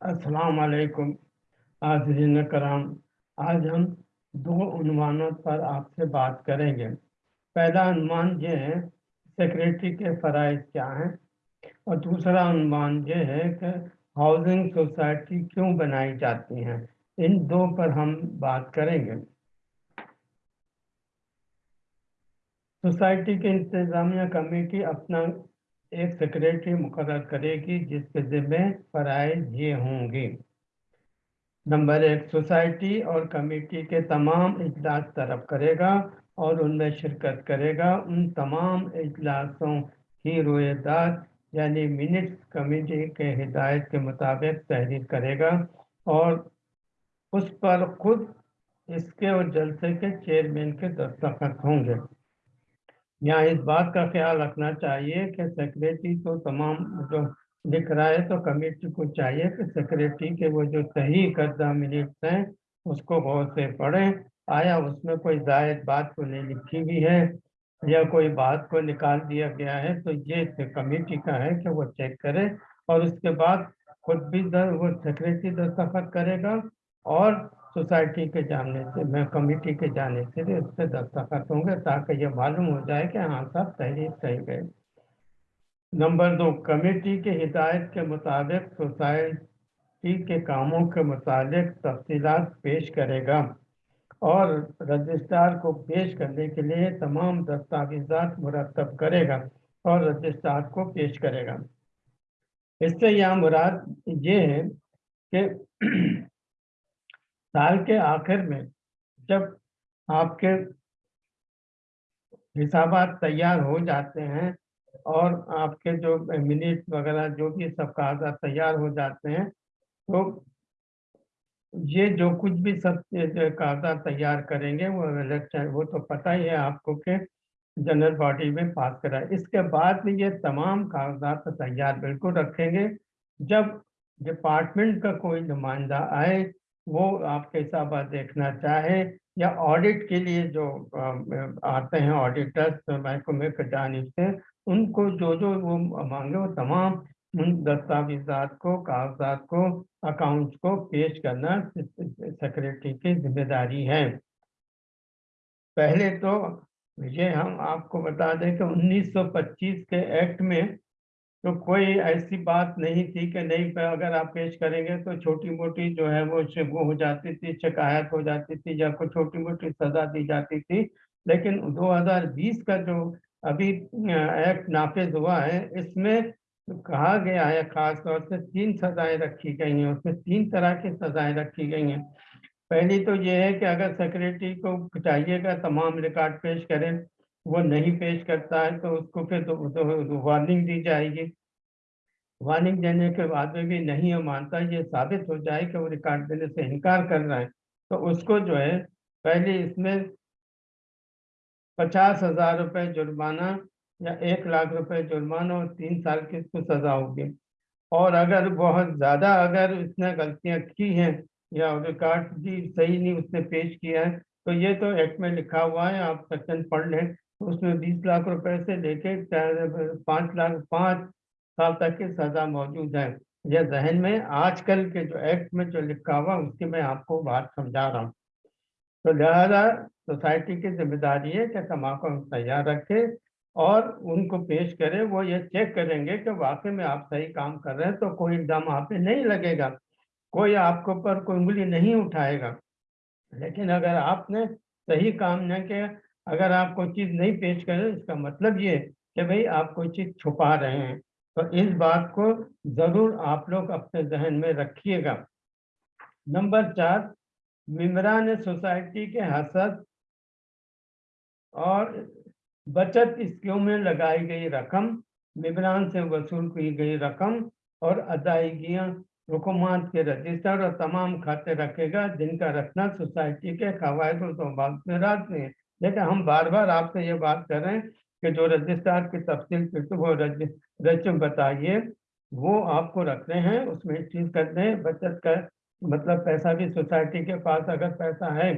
अस्सलाम वालेकुम हाज़रीन कराम। आज हम दो उन्वानों पर आपसे बात करेंगे। पहला अनुमान ये है सेक्रेटरी के फ़राइज क्या हैं? और दूसरा अनुमान ये है कि हाउसिंग सोसाइटी क्यों बनाई जाती हैं? इन दो पर हम बात करेंगे। सोसाइटी की इंतज़ामिया कमेटी अपना एक सेक्रेटरी मुकर करेगी, जिसके ज़िम्मे फ़राइज ये होंगे। नंबर एक सोसाइटी और कमेटी के तमाम इजलास तरफ़ करेगा और उनमें शिरकत करेगा। उन तमाम इजलासों की रोएदार यानी मिनट्स कमेटी के हिदायत के मुताबिक तहरीर करेगा और उस पर खुद इसके और जलसे के चेयरमैन के दस्तखत होंगे। यहाँ इस बात का ख्याल रखना चाहिए कि सेक्रेटरी तो तमाम जो लिख रहा है तो कमेटी को चाहिए कि सेक्रेटरी के वो जो सही करदा मिनट्स हैं उसको गौर से पढ़ें। आया उसमें कोई जायद बात को नहीं लिखी हुई है या कोई बात को निकाल दिया गया है तो ये कमेटी का है कि वो चेक करे और उसके बाद खुद भी दर, वो सेक्रेटरी दस्तखत करेगा और सोसाइटी के जाने से, मैं कमेटी के जाने से भी उस पर दस्तखत होंगे ताकि ये मालूम हो जाए कि हाँ सब तहरीर सही गए। नंबर दो, कमेटी के हिदायत के मुताबिक सोसाइटी के कामों के मुताबिक तफसीलात पेश करेगा और रजिस्ट्रार को पेश करने के लिए तमाम दस्तावेजात मुरतब करेगा और रजिस्ट्रार को पेश करेगा। इससे यह मुराद ये है कि साल के आखिर में जब आपके हिसाब तैयार हो जाते हैं और आपके जो मिनट वगैरह, जो भी सब कागजात तैयार हो जाते हैं तो ये जो कुछ भी सब कागजात तैयार करेंगे, वो इलेक्शन वो तो पता ही है आपको कि जनरल बॉडी में पास करा। इसके बाद में ये तमाम कागजात तैयार बिल्कुल रखेंगे। जब डिपार्टमेंट का कोई नुमाइंदा आए वो आपके हिसाब देखना चाहे या ऑडिट के लिए जो आते हैं ऑडिटर्स महकमे के जानब से, उनको जो जो वो मांगे वो तमाम उन दस्तावेजात को, कागजात को अकाउंट्स को पेश करना सेक्रेटरी की ज़िम्मेदारी है। पहले तो ये हम आपको बता दें कि 1925 के एक्ट में तो कोई ऐसी बात नहीं थी कि नहीं अगर आप पेश करेंगे तो छोटी मोटी जो है वो वो हो जाती थी, शिकायत हो जाती थी या कोई छोटी मोटी सज़ा दी जाती थी। लेकिन 2020 का जो अभी एक्ट नाफिज हुआ है, इसमें कहा गया है खास तौर से तीन सज़ाएँ रखी गई हैं, उसमें तीन तरह की सज़ाएँ रखी गई हैं। पहली तो ये है कि अगर सेक्रेटरी को चाहिएगा तमाम रिकॉर्ड पेश करें वो नहीं पेश करता है तो उसको फिर तो, तो वार्निंग दी जाएगी। वार्निंग देने के बाद में भी नहीं है मानता ये साबित हो जाए कि वो रिकॉर्ड देने से इनकार कर रहा है। तो उसको जो है पहले इसमें पचास हज़ार रुपये जुर्माना या एक लाख रुपए जुर्माना और तीन साल की इसको सजा होगी। और अगर बहुत ज़्यादा अगर उसने गलतियाँ की हैं या रिकॉर्ड भी सही नहीं उसने पेश किया है तो ये तो एक्ट में लिखा हुआ है आप सेक्शन पढ़ लें। उसमें बीस लाख रुपए से लेके पाँच लाख, पाँच साल तक की सज़ा मौजूद है। यह जहन में आजकल के जो एक्ट में जो लिखा हुआ उसकी मैं आपको बात समझा रहा हूँ। तो लिहाजा सोसाइटी की ज़िम्मेदारी है कि तम्बाकू तैयार रखे और उनको पेश करें, वो ये चेक करेंगे कि वाकई में आप सही काम कर रहे हैं तो कोई इल्ज़ाम आप पे नहीं लगेगा, कोई आपके ऊपर कोई उंगली नहीं उठाएगा। लेकिन अगर आपने सही काम न किया अगर आप कोई चीज़ नहीं पेश करें इसका मतलब ये कि भाई आप कोई चीज़ छुपा रहे हैं। तो इस बात को ज़रूर आप लोग अपने जहन में रखिएगा। नंबर चार, मम्बरान सोसाइटी के हसद और बचत स्कीम में लगाई गई रकम, मम्बरान से वसूल की गई रकम और अदायगियाँ हुकूमत के रजिस्टर और तमाम खाते रखेगा, जिनका रखना सोसाइटी के कवायद और में राज लेकिन हम बार बार आपसे ये बात कर रहे हैं कि जो रजिस्ट्रार की तफसील वो रजिस्ट्र बताइए, वो आपको रख रहे हैं, उसमें चीज़ करते हैं बचत का मतलब पैसा भी सोसाइटी के पास अगर पैसा है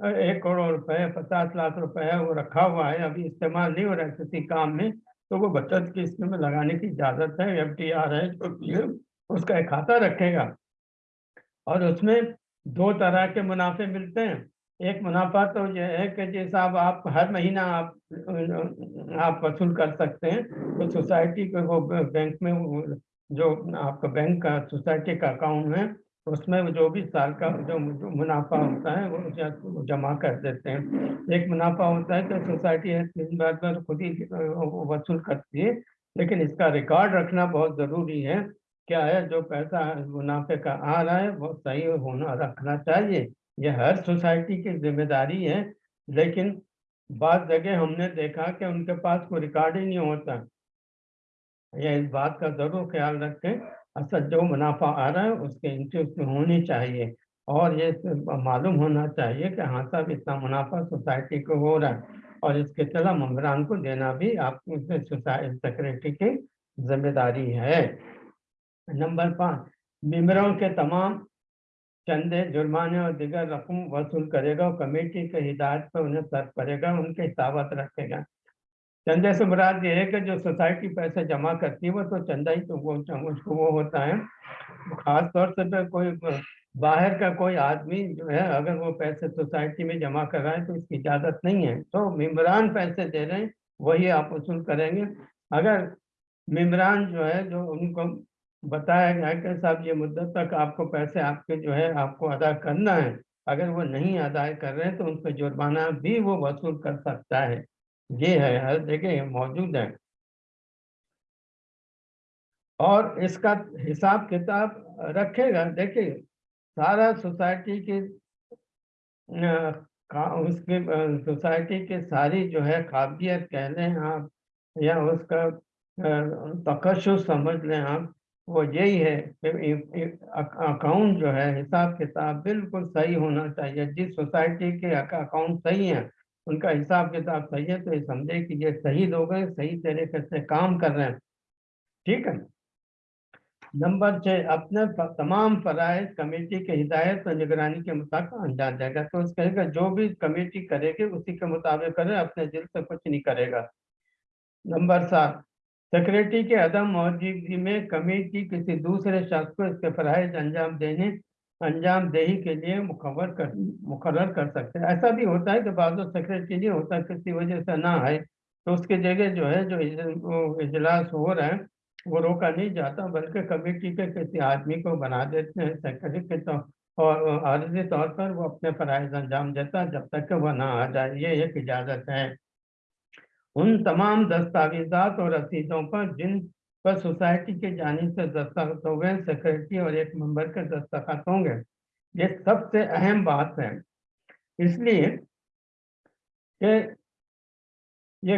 एक करोड़ रुपए, पचास लाख रुपए है वो रखा हुआ है, अभी इस्तेमाल नहीं हो रहा है किसी काम में तो वो बचत की स्कीम में लगाने की इजाज़त है, एफ़ डी आर है, जो उसका एक खाता रखेगा। और उसमें दो तरह के मुनाफे मिलते हैं। एक मुनाफा तो यह है कि जी साहब आप हर महीना आप आप वसूल कर सकते हैं तो सोसाइटी के वो बैंक में जो आपका बैंक का, सोसाइटी का अकाउंट है, उसमें जो भी साल का जो मुनाफा होता है, वो जमा कर देते हैं। एक मुनाफा होता है तो सोसाइटी तीन बार बार खुद ही वसूल करती है, लेकिन इसका रिकॉर्ड रखना बहुत ज़रूरी है। क्या है, जो पैसा मुनाफे का आ रहा है, वो सही होना रखना चाहिए। ये हर सोसाइटी की ज़िम्मेदारी है, लेकिन बाद जगह हमने देखा कि उनके पास कोई रिकॉर्ड ही नहीं होता। ये इस बात का ज़रूर ख्याल रखें, असल जो मुनाफा आ रहा है, उसके एंट्री उसमें होनी चाहिए। और ये मालूम होना चाहिए कि हाँ साहब, इतना मुनाफा सोसाइटी को हो रहा है, और इसके चला मम्बरान को देना भी आप सेक्रेटरी की ज़िम्मेदारी है। नंबर पाँच मेम्बरों के तमाम चंदे जुर्माने और दिगर रकम वसूल करेगा और कमेटी के हिदायत पर उन्हें सर्व करेगा, उनके हिसाबत रखेगा। चंदे से मुराद ये है कि जो सोसाइटी पैसे जमा करती है, वो तो चंदा ही तो वो उसको वो होता है। खास तौर से तो कोई बाहर का कोई आदमी जो है, अगर वो पैसे सोसाइटी में जमा कर रहा है तो इसकी इजाज़त नहीं है। तो मेम्बरान पैसे दे रहे हैं, वही आप वसूल करेंगे। अगर मेम्बरान जो है, जो उनको बताया गया कि साहब, ये मुद्दत तक आपको पैसे आपके जो है, आपको अदा करना है। अगर वो नहीं अदा कर रहे तो उन पर जुर्माना भी वो वसूल कर सकता है। ये है, हर जगह मौजूद है। और इसका हिसाब किताब रखेगा। देखिए, सारा सोसाइटी की उसके सोसाइटी के सारी जो है काबिलियत कह लें आप, या उसका तकशुस समझ लें आप वो यही है कि अकाउंट जो है, हिसाब किताब बिल्कुल सही होना चाहिए। जिस सोसाइटी के अकाउंट सही है, उनका हिसाब किताब सही है तो ये समझे कि ये सही लोग हैं, सही तरीके से काम कर रहे हैं। ठीक है? नंबर छः, अपने तमाम फराइज कमेटी के हिदायत और निगरानी के मुताबिक अंजाम देगा तो उस कहेगा, जो भी कमेटी करेगी, उसी के मुताबिक करे, अपने दिल से कुछ नहीं करेगा। नंबर सात सेक्रेटरी के अदम मौजूदगी में कमेटी किसी दूसरे शख्स को इसके फराइज अंजाम देने, अंजाम देही के लिए मुखर कर मुकर्र कर सकते हैं। ऐसा भी होता है कि बाद सेक्रेटरी नहीं होता, किसी वजह से ना आए तो उसके जगह जो है, जो इजलास हो रहा है, वो रोका नहीं जाता, बल्कि कमेटी के किसी आदमी को बना देते हैं सेक्रेटरी के तो और आर्जी तौर पर वो अपने फराइज अंजाम देता जब तक कि वह ना आ जाए, ये एक इजाज़त है। उन तमाम दस्तावेजात और रसीदों पर जिन पर सोसाइटी के जानी से दस्तखत हो गए सेक्रेटरी और एक मेंबर के दस्तखत होंगे। ये सबसे अहम बात है। इसलिए कि ये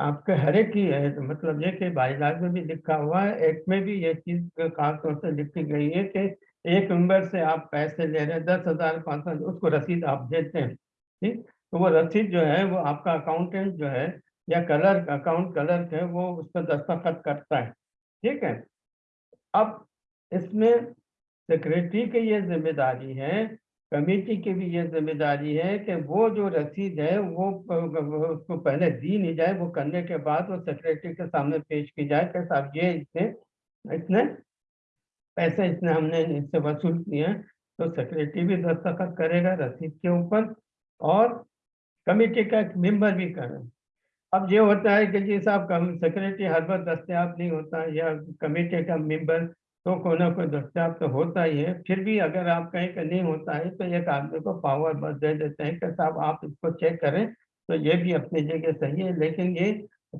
आपके हर एक की है तो मतलब ये कि बाईलाज में भी लिखा हुआ है एक्ट में भी ये चीज़ खास तौर से लिखी गई है कि एक मेंबर से आप पैसे ले रहे हैं, दस हज़ार, पाँच सौ उसको रसीद आप देते हैं, ठीक? तो वो रसीद जो है, वो आपका अकाउंटेंट जो है या कलर, अकाउंट कलर है वो उस पर दस्तखत करता है। ठीक है? अब इसमें सेक्रेटरी की ये ज़िम्मेदारी है कमेटी की भी ये ज़िम्मेदारी है कि वो जो रसीद है वो, उसको पहले दी नहीं जाए, वो करने के बाद वो सेक्रेटरी के सामने पेश की जाए। कि साहब ये इसने इसने पैसे इसने, हमने इससे वसूल किए हैं तो सेक्रेटरी भी दस्तखत करेगा रसीद के ऊपर और कमेटी का एक मेंबर भी करे अब ये होता है कि जी साहब, कम सेक्रेटरी हर बार दस्तियाब नहीं होता या कमेटी का मेंबर तो कोई ना कोई दस्तियाब तो होता ही है। फिर भी अगर आप कहें कि नहीं होता है तो एक आदमी को पावर बस दे देते हैं कि साहब, आप इसको चेक करें तो ये भी अपनी जगह सही है। लेकिन ये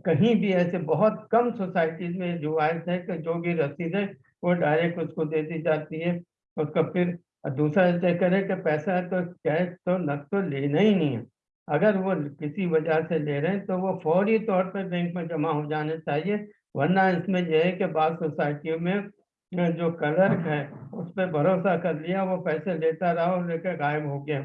कहीं भी ऐसे बहुत कम सोसाइटीज में रिवायत है कि जो भी रसीद है, वो डायरेक्ट उसको दे दी जाती है। उसका फिर दूसरा चेक करें कि पैसा है तो कैश तो नक तो लेना ही नहीं है। अगर वो किसी वजह से ले रहे हैं तो वो फौरी तौर पर बैंक में जमा हो जाने चाहिए, वरना इसमें यह है कि बाद सोसाइटियों में जो क्लर्क है, उस पर भरोसा कर लिया, वो पैसे लेता रहा और लेकर गायब हो गया।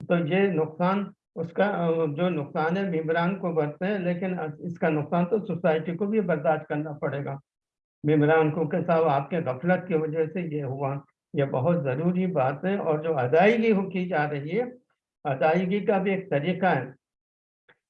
तो ये नुकसान, उसका, जो नुकसान है मेम्बरान को बरते हैं, लेकिन इसका नुकसान तो सोसाइटी को भी बर्दाश्त करना पड़ेगा। मेम्बरान को के साहब आपके गफलत की वजह से ये हुआ। ये बहुत ज़रूरी बात है और जो अदायगी की जा रही है अदायगी का भी एक तरीका है।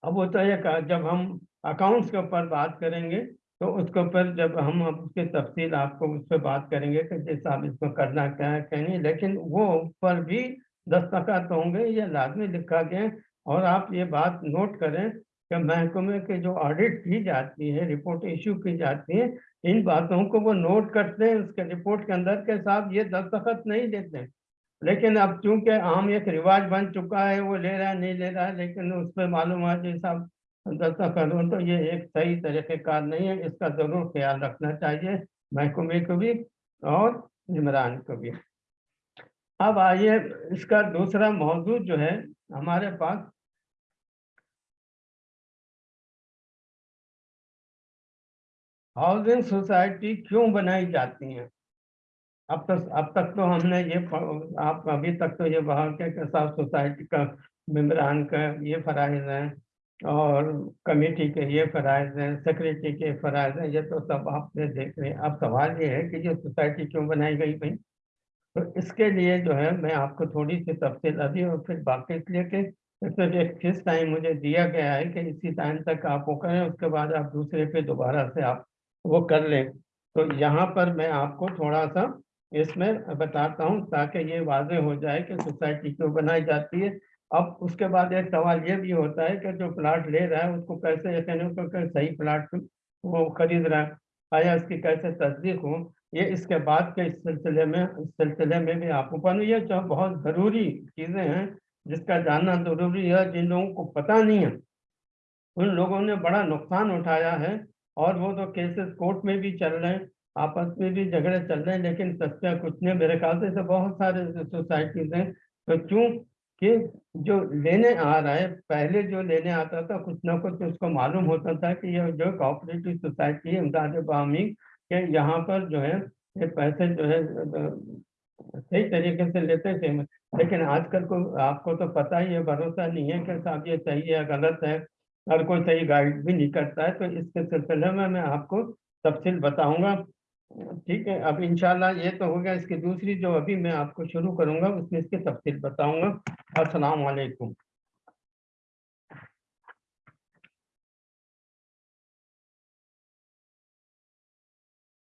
अब वो तो एक, जब हम अकाउंट्स के ऊपर बात करेंगे तो उसके ऊपर जब हम उसके तफसील आपको उस पर बात करेंगे कि जिस आप इसको करना क्या है, क्या नहीं, लेकिन वो ऊपर भी दस्तखत होंगे ये लाजमी लिखा गया और आप ये बात नोट करें कि महकमे के जो ऑडिट की जाती है रिपोर्ट इशू की जाती है, इन बातों को वो नोट करते हैं उसके रिपोर्ट के अंदर के साथ ये दस्तखत नहीं देते। लेकिन अब चूँकि आम एक रिवाज बन चुका है, वो ले रहा है, नहीं ले रहा है, लेकिन उस पर मालूम है जैसा दस्तखत करूँ तो ये एक सही तरीक़ेकार नहीं है, इसका ज़रूर ख्याल रखना चाहिए महकमे को भी और इमरान को भी अब आइए, इसका दूसरा मौजू जो है हमारे पास। हाउसिंग सोसाइटी क्यों बनाई जाती हैं? अब तक अब तक तो हमने ये आप अभी तक तो ये बाहर के साथ सोसाइटी का मेम्बरान का ये फ़राइज हैं और कमेटी के ये फ़राइज हैं, सेक्रेटरी के फ़राइज हैं, ये तो सब आपने देख रहे हैं। अब सवाल ये है कि ये सोसाइटी क्यों बनाई गई भाई? तो इसके लिए जो है मैं आपको थोड़ी सी तफसील अभी और फिर बाकी इसलिए कि सिर्फ़ एक टाइम मुझे दिया गया है कि इसी टाइम तक आप वो करें, उसके बाद आप दूसरे पे दोबारा से आप वो कर लें। तो यहाँ पर मैं आपको थोड़ा सा इसमें बताता हूँ ताकि ये वाजे हो जाए कि सोसाइटी क्यों बनाई जाती है। अब उसके बाद एक सवाल ये भी होता है कि जो प्लाट ले रहा है, उसको कैसे कहने सही प्लाट वो खरीद रहा है आया इसकी कैसे तस्दीक हो, ये इसके बाद के इस सिलसिले में, इस सिलसिले में भी आपको पर ये जो बहुत ज़रूरी चीज़ें हैं, जिसका जानना ज़रूरी है, जिन लोगों को पता नहीं है, उन लोगों ने बड़ा नुकसान उठाया है और वो तो केसेस कोर्ट में भी चल रहे हैं। आपस में भी झगड़े चल रहे हैं, लेकिन सत्या कुछ नहीं मेरे ख्याल से तो बहुत सारे सोसाइटीज हैं। तो क्यों? कि जो लेने आ रहा है, पहले जो लेने आता था, कुछ ना कुछ उसको मालूम होता था कि ये जो कोऑपरेटिव सोसाइटी है, इमदाद बामी के यहाँ पर जो है, ये पैसे जो है, सही तरीके से लेते थे। लेकिन आजकल को आपको तो पता ही है, भरोसा नहीं है कि साहब ये सही है गलत है और कोई सही गाइड भी नहीं करता है। तो इसके सिलसिले में मैं आपको तफसील बताऊँगा। ठीक है, अब इंशाल्लाह ये तो हो गया, इसकी दूसरी जो अभी मैं आपको शुरू करूँगा, उसमें इसकी तफसील बताऊँगा। अस्सलाम वालेकुम